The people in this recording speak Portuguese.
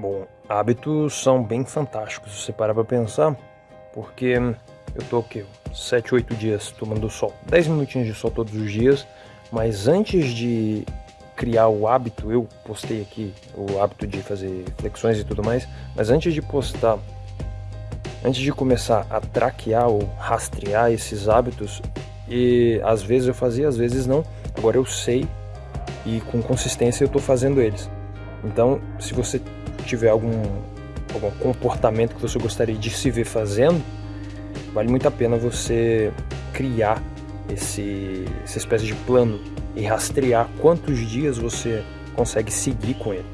Bom, hábitos são bem fantásticos, se você parar pra pensar, porque eu tô o quê? 7, 8 dias tomando sol, 10 minutinhos de sol todos os dias, mas antes de criar o hábito, eu postei aqui o hábito de fazer flexões e tudo mais, mas antes de postar, antes de começar a traquear ou rastrear esses hábitos, e às vezes eu fazia, às vezes não, agora eu sei e com consistência eu tô fazendo eles. Então, se você tiver algum, algum comportamento que você gostaria de se ver fazendo, vale muito a pena você criar esse, essa espécie de plano e rastrear quantos dias você consegue seguir com ele.